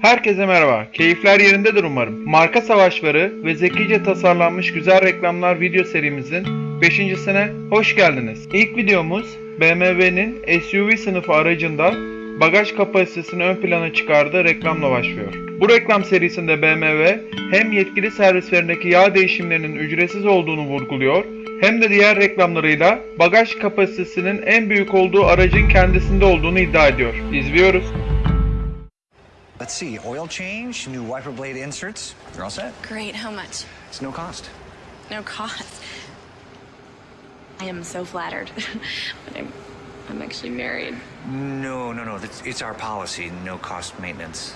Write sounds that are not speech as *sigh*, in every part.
Herkese merhaba. Keyifler yerindedir umarım. Marka savaşları ve zekice tasarlanmış güzel reklamlar video serimizin 5.sine hoş geldiniz. İlk videomuz BMW'nin SUV sınıfı aracında bagaj kapasitesini ön plana çıkardığı reklamla başlıyor. Bu reklam serisinde BMW hem yetkili servislerindeki yağ değişimlerinin ücretsiz olduğunu vurguluyor hem de diğer reklamlarıyla bagaj kapasitesinin en büyük olduğu aracın kendisinde olduğunu iddia ediyor. İzliyoruz. Let's see, oil change, new wiper blade inserts. You're all set. Great, how much? It's no cost. No cost. I am so flattered. *laughs* but I'm I'm actually married. No, no, no. That's, it's our policy. No cost maintenance.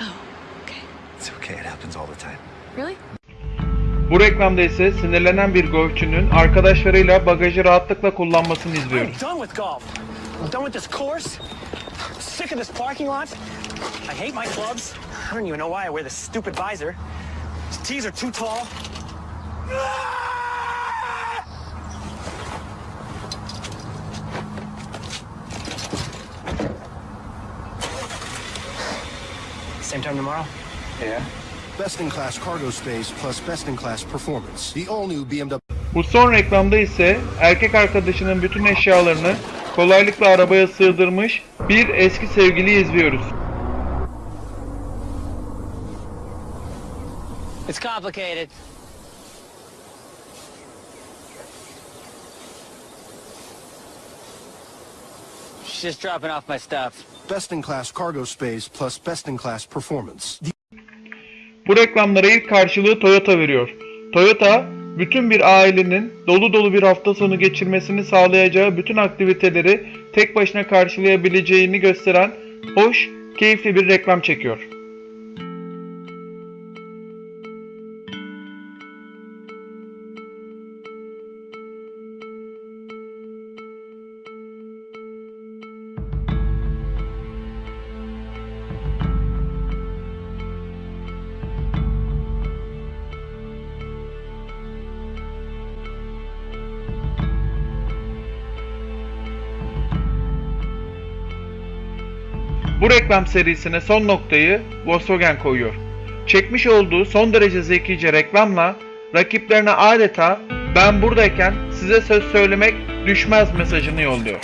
Oh, okay. It's okay. It happens all the time. Really? Bu reklamda ise sinirlenen bir golfçünün arkadaşlarıyla bagajı rahatlıkla kullanmasını I'm done with golf. I'm done with this course. I'm sick of this parking lot. I hate my clubs. I don't even know why I wear this stupid visor. These tees are too tall. Same time tomorrow? Yeah. Best in class cargo space plus best in class performance. The all new BMW Bu son reklamda ise erkek arkadaşının bütün eşyalarını kolaylıkla arabaya sığdırmış bir eski sevgiliyi izliyoruz. It's complicated. She's just dropping off my stuff. best in class cargo space plus best in class performance. Bu reklamlara ilk karşılığı Toyota veriyor. Toyota, bütün bir ailenin dolu dolu bir hafta sonu geçirmesini sağlayacağı bütün aktiviteleri tek başına karşılayabileceğini gösteren hoş, keyifli bir reklam çekiyor. Bu reklam serisine son noktayı Volkswagen koyuyor. Çekmiş olduğu son derece zekice reklamla rakiplerine adeta ben buradayken size söz söylemek düşmez mesajını yolluyor.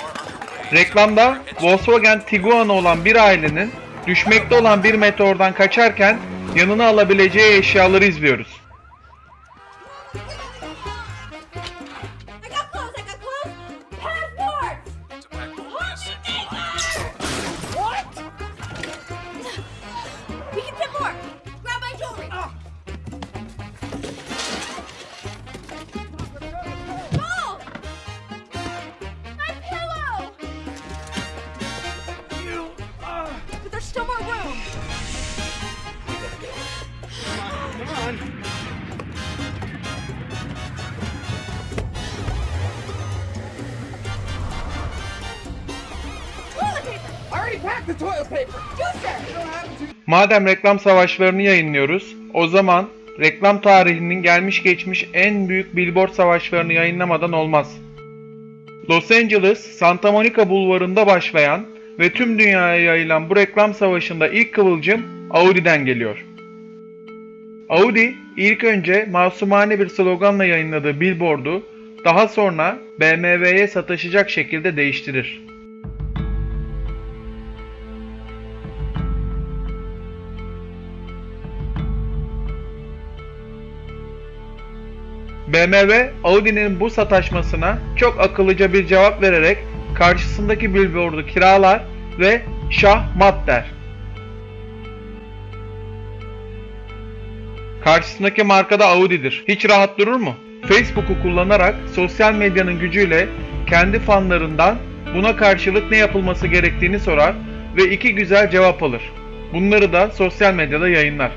Reklamda Volkswagen Tiguan'ı olan bir ailenin düşmekte olan bir meteordan kaçarken yanına alabileceği eşyaları izliyoruz. Madem reklam savaşlarını yayınlıyoruz, o zaman reklam tarihinin gelmiş geçmiş en büyük billboard savaşlarını yayınlamadan olmaz. Los Angeles, Santa Monica bulvarında başlayan ve tüm dünyaya yayılan bu reklam savaşında ilk kıvılcım Audi'den geliyor. Audi ilk önce masumane bir sloganla yayınladığı billboardu daha sonra BMW'ye sataşacak şekilde değiştirir. BMW, Audi'nin bu sataşmasına çok akıllıca bir cevap vererek karşısındaki billboardu kiralar ve şah mat der. Karşısındaki markada Audi'dir. Hiç rahat durur mu? Facebook'u kullanarak sosyal medyanın gücüyle kendi fanlarından buna karşılık ne yapılması gerektiğini sorar ve iki güzel cevap alır. Bunları da sosyal medyada yayınlar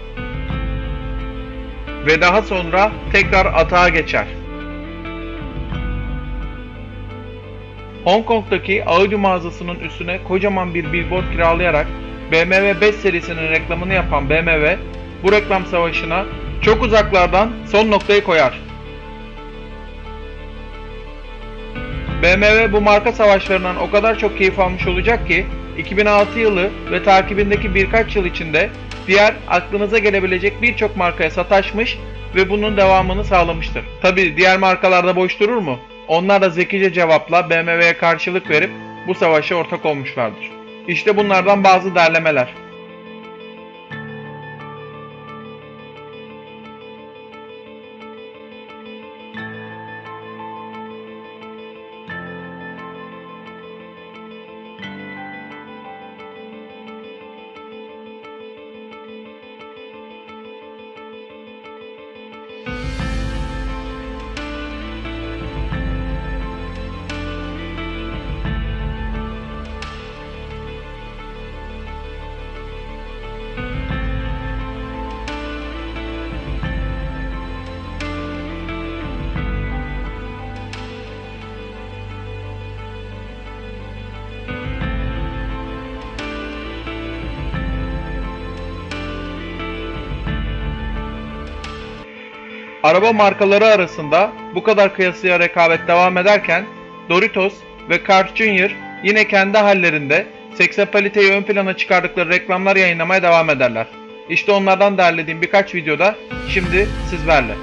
ve daha sonra tekrar atağa geçer. Hong Kong'daki Audi mağazasının üstüne kocaman bir billboard kiralayarak BMW 5 serisinin reklamını yapan BMW bu reklam savaşına çok uzaklardan son noktayı koyar. BMW bu marka savaşlarından o kadar çok keyif almış olacak ki 2006 yılı ve takibindeki birkaç yıl içinde diğer aklınıza gelebilecek birçok markaya sataşmış ve bunun devamını sağlamıştır. Tabi diğer markalarda boş durur mu? Onlar da zekice cevapla BMW'ye karşılık verip bu savaşa ortak olmuşlardır. İşte bunlardan bazı derlemeler. Araba markaları arasında bu kadar kıyasıya rekabet devam ederken Doritos ve Carl Jr. yine kendi hallerinde seksapaliteyi ön plana çıkardıkları reklamlar yayınlamaya devam ederler. İşte onlardan derlediğim birkaç videoda şimdi sizlerle.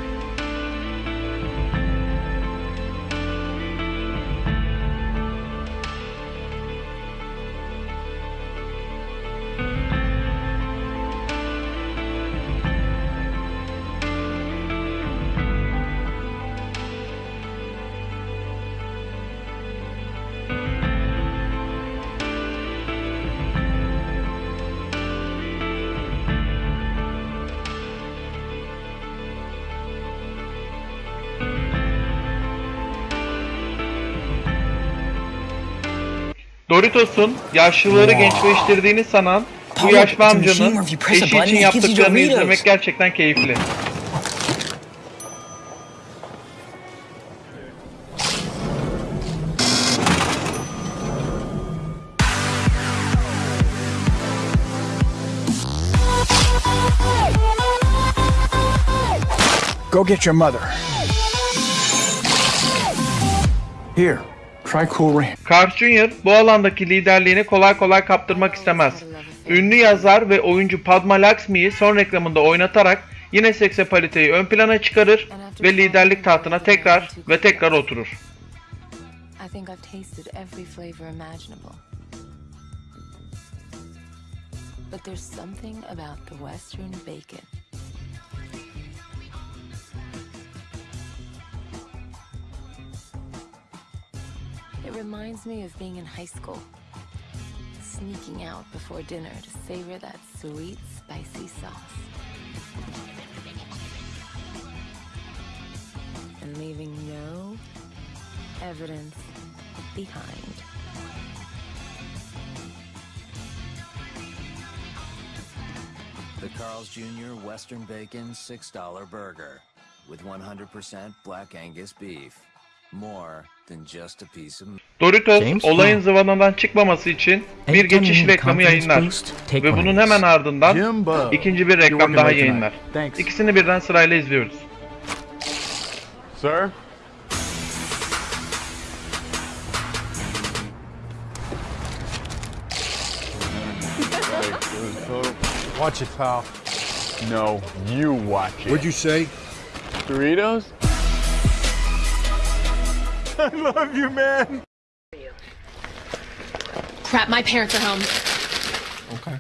Doritos'un yaşlıları gençleştirdiğini sanan bu yaşlı amcanın eşi için yaptıklarını izlemek gerçekten keyifli. Go get your mother. Here. Carl Jr. bu alandaki liderliğini kolay kolay kaptırmak istemez. Ünlü yazar ve oyuncu Padma Lakshmi'yi son reklamında oynatarak yine seksapaliteyi ön plana çıkarır ve liderlik tahtına tekrar ve tekrar oturur. But there's something about the Western bacon. Reminds me of being in high school, sneaking out before dinner to savor that sweet, spicy sauce. And leaving no evidence behind. The Carl's Jr. Western Bacon $6 burger with 100% black Angus beef. More than just a piece of Doritos James olayın Bond. zıvanadan çıkmaması için bir geçiş reklamı yayınlar ve bunun hemen ardından Jimbo. ikinci bir reklam daha yayınlar. Thanks. İkisini birden sırayla izliyoruz. Sir? Watch it, pal. No, you watch it. What'd you say? Doritos? *laughs* I love you, man. Crap, my parents are home. Okay.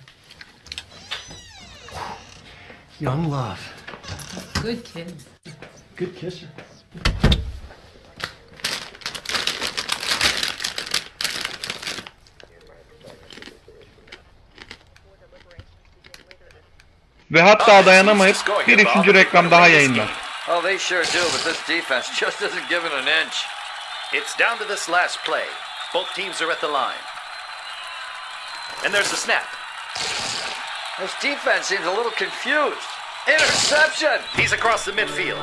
Young love. Good kid. Good kisser. Ve hatta oh, dayanamayıp bir üçüncü reklam daha yayınlar. Oh, they sure do, but this defense *laughs* just isn't giving an inch. It's down to this last play. Both teams are at the line. And there's the snap. This defense seems a little confused. Interception! He's across the midfield.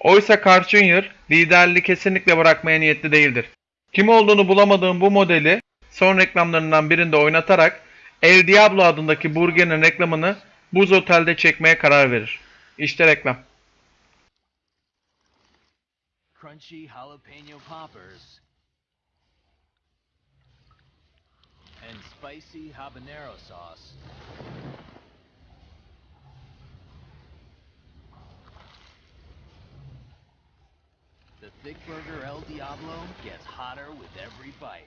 Oysa Carl Jr. liderliği kesinlikle bırakmaya niyetli değildir. Kim olduğunu bulamadığım bu modeli son reklamlarından birinde oynatarak El Diablo adındaki burgerin reklamını Buz Otel'de çekmeye karar verir. İşte reklam. Crunchy jalapeno poppers and spicy habanero sauce. The Thick Burger El Diablo gets hotter with every bite.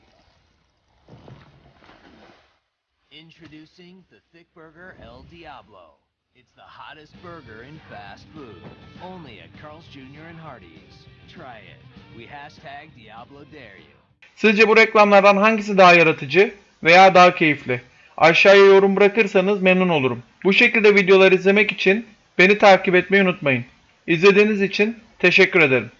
Introducing the Thick Burger El Diablo. It's the hottest burger in fast food. Only at Carl's Jr. and Hardee's. Try it. We hashtag Diablo dare you. Sizce bu reklamlardan hangisi daha yaratıcı veya daha keyifli? Aşağıya yorum bırakırsanız memnun olurum. Bu şekilde videolar izlemek için beni takip etmeyi unutmayın. İzlediğiniz için teşekkür ederim.